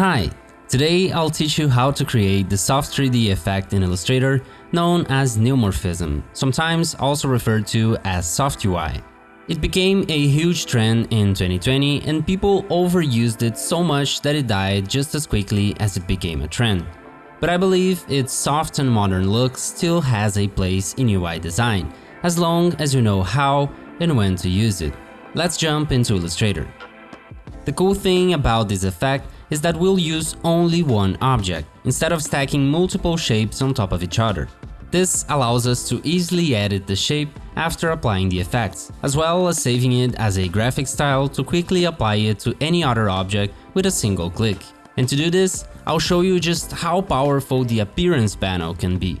Hi, today I'll teach you how to create the soft 3D effect in Illustrator known as neumorphism, sometimes also referred to as soft UI. It became a huge trend in 2020 and people overused it so much that it died just as quickly as it became a trend. But I believe its soft and modern look still has a place in UI design, as long as you know how and when to use it. Let's jump into Illustrator. The cool thing about this effect is that we'll use only one object, instead of stacking multiple shapes on top of each other. This allows us to easily edit the shape after applying the effects, as well as saving it as a graphic style to quickly apply it to any other object with a single click. And to do this, I'll show you just how powerful the appearance panel can be.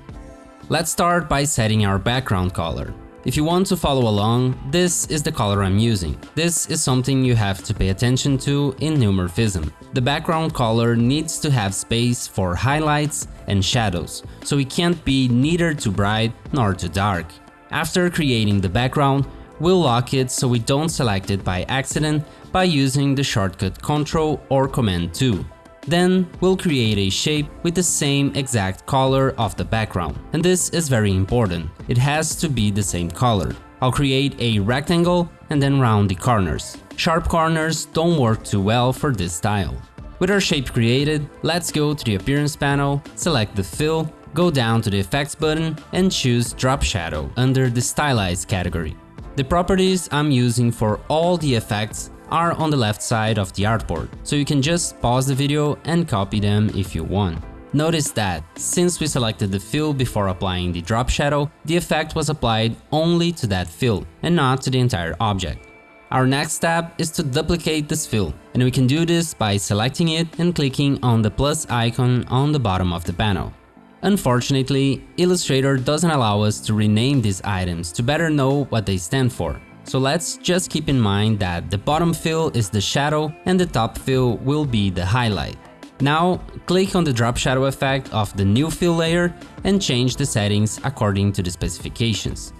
Let's start by setting our background color. If you want to follow along, this is the color I'm using. This is something you have to pay attention to in neumorphism. The background color needs to have space for highlights and shadows, so it can't be neither too bright nor too dark. After creating the background, we'll lock it so we don't select it by accident by using the shortcut Ctrl or Command 2. Then we'll create a shape with the same exact color of the background. And this is very important, it has to be the same color. I'll create a rectangle and then round the corners. Sharp corners don't work too well for this style. With our shape created, let's go to the appearance panel, select the fill, go down to the effects button and choose drop shadow under the stylized category. The properties I'm using for all the effects are on the left side of the artboard, so you can just pause the video and copy them if you want. Notice that, since we selected the fill before applying the drop shadow, the effect was applied only to that fill and not to the entire object. Our next step is to duplicate this fill, and we can do this by selecting it and clicking on the plus icon on the bottom of the panel. Unfortunately, Illustrator doesn't allow us to rename these items to better know what they stand for, so let's just keep in mind that the bottom fill is the shadow and the top fill will be the highlight. Now click on the drop shadow effect of the new fill layer and change the settings according to the specifications.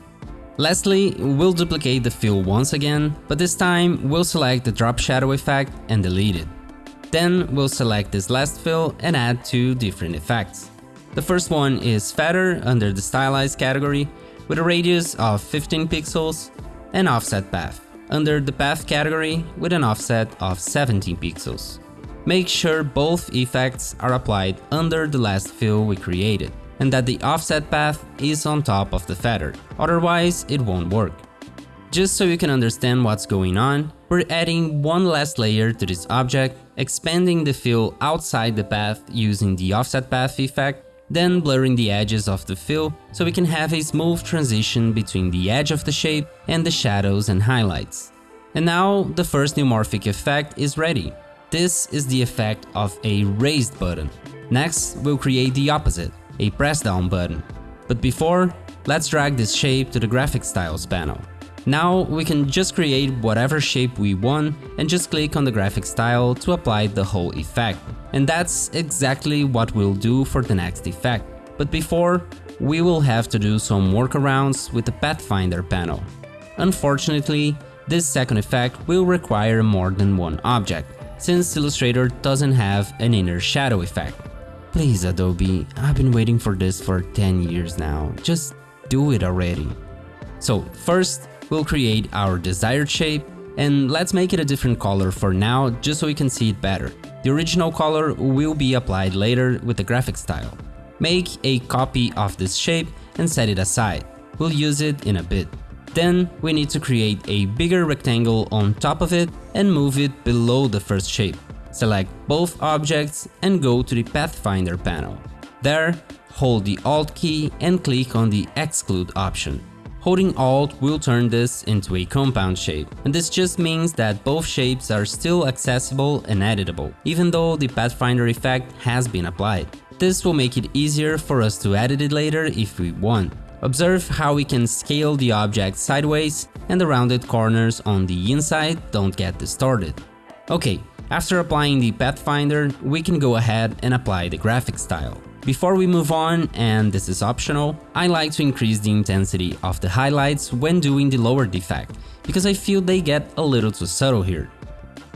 Lastly, we'll duplicate the fill once again, but this time we'll select the drop shadow effect and delete it. Then we'll select this last fill and add two different effects. The first one is feather under the stylized category with a radius of 15 pixels and offset path, under the path category with an offset of 17 pixels. Make sure both effects are applied under the last fill we created, and that the offset path is on top of the feather, otherwise it won't work. Just so you can understand what's going on, we're adding one last layer to this object, expanding the fill outside the path using the offset path effect then blurring the edges of the fill so we can have a smooth transition between the edge of the shape and the shadows and highlights. And now the first neumorphic effect is ready. This is the effect of a raised button. Next, we'll create the opposite, a press down button. But before, let's drag this shape to the graphic styles panel. Now we can just create whatever shape we want and just click on the graphic style to apply the whole effect. And that's exactly what we'll do for the next effect. But before, we will have to do some workarounds with the Pathfinder panel. Unfortunately, this second effect will require more than one object, since Illustrator doesn't have an inner shadow effect. Please Adobe, I've been waiting for this for 10 years now, just do it already. So first, we'll create our desired shape and let's make it a different color for now just so we can see it better. The original color will be applied later with the graphic style. Make a copy of this shape and set it aside. We'll use it in a bit. Then we need to create a bigger rectangle on top of it and move it below the first shape. Select both objects and go to the Pathfinder panel. There, hold the Alt key and click on the Exclude option. Holding Alt will turn this into a compound shape, and this just means that both shapes are still accessible and editable, even though the Pathfinder effect has been applied. This will make it easier for us to edit it later if we want. Observe how we can scale the object sideways and the rounded corners on the inside don't get distorted. Okay, after applying the Pathfinder, we can go ahead and apply the graphic style. Before we move on, and this is optional, I like to increase the intensity of the highlights when doing the lower effect, because I feel they get a little too subtle here.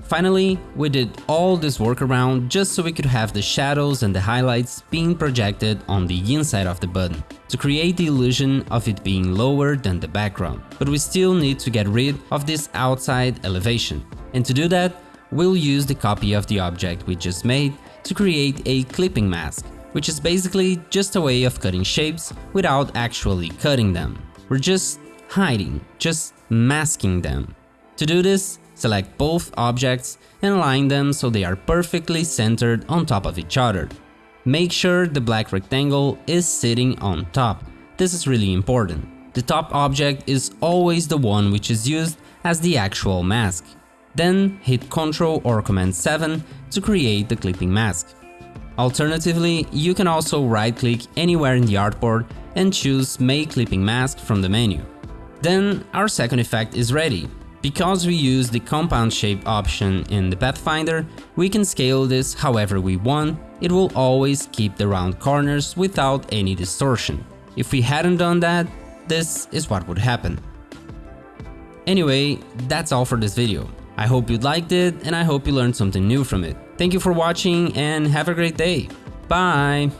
Finally, we did all this workaround just so we could have the shadows and the highlights being projected on the inside of the button, to create the illusion of it being lower than the background. But we still need to get rid of this outside elevation. And to do that, we'll use the copy of the object we just made to create a clipping mask, which is basically just a way of cutting shapes without actually cutting them. We're just hiding, just masking them. To do this, select both objects and align them so they are perfectly centered on top of each other. Make sure the black rectangle is sitting on top. This is really important. The top object is always the one which is used as the actual mask. Then hit Ctrl or Command 7 to create the clipping mask. Alternatively, you can also right-click anywhere in the artboard and choose Make Clipping Mask from the menu. Then our second effect is ready. Because we use the compound shape option in the Pathfinder, we can scale this however we want, it will always keep the round corners without any distortion. If we hadn't done that, this is what would happen. Anyway, that's all for this video. I hope you liked it and I hope you learned something new from it. Thank you for watching and have a great day. Bye!